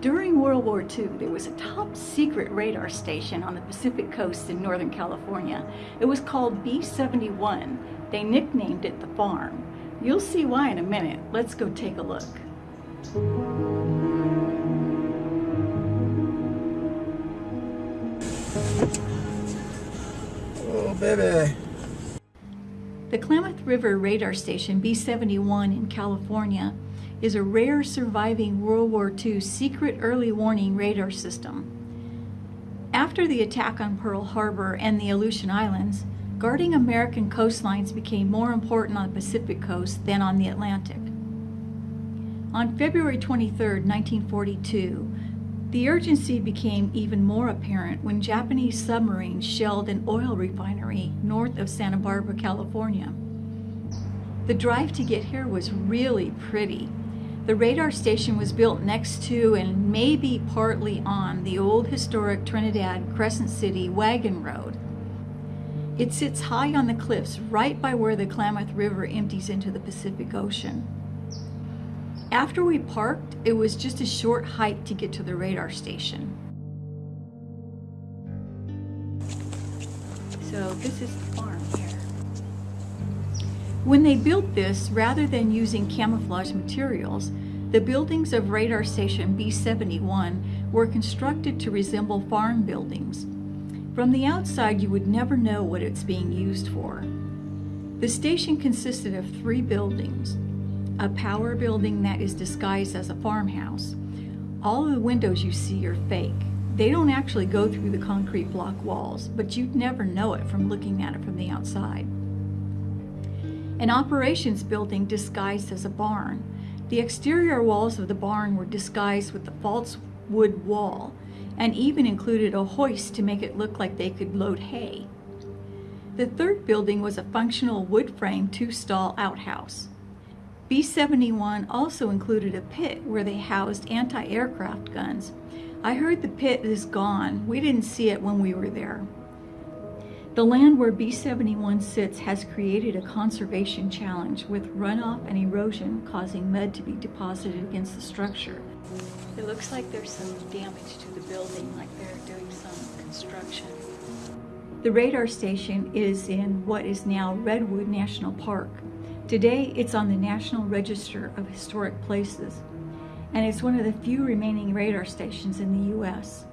During World War II, there was a top secret radar station on the Pacific coast in Northern California. It was called B-71. They nicknamed it the farm. You'll see why in a minute. Let's go take a look. Oh, baby. The Klamath River Radar Station B-71 in California is a rare surviving World War II secret early warning radar system. After the attack on Pearl Harbor and the Aleutian Islands, guarding American coastlines became more important on the Pacific coast than on the Atlantic. On February 23, 1942, the urgency became even more apparent when Japanese submarines shelled an oil refinery north of Santa Barbara, California. The drive to get here was really pretty. The radar station was built next to and maybe partly on the old historic Trinidad Crescent City wagon road. It sits high on the cliffs right by where the Klamath River empties into the Pacific Ocean. After we parked, it was just a short hike to get to the radar station. So this is the farm here. When they built this, rather than using camouflage materials, the buildings of radar station B-71 were constructed to resemble farm buildings. From the outside, you would never know what it's being used for. The station consisted of three buildings, a power building that is disguised as a farmhouse. All of the windows you see are fake. They don't actually go through the concrete block walls, but you'd never know it from looking at it from the outside. An operations building disguised as a barn. The exterior walls of the barn were disguised with the false wood wall and even included a hoist to make it look like they could load hay. The third building was a functional wood frame two-stall outhouse. B-71 also included a pit where they housed anti-aircraft guns. I heard the pit is gone. We didn't see it when we were there. The land where B-71 sits has created a conservation challenge with runoff and erosion causing mud to be deposited against the structure. It looks like there's some damage to the building, like they're doing some construction. The radar station is in what is now Redwood National Park. Today, it's on the National Register of Historic Places, and it's one of the few remaining radar stations in the U.S.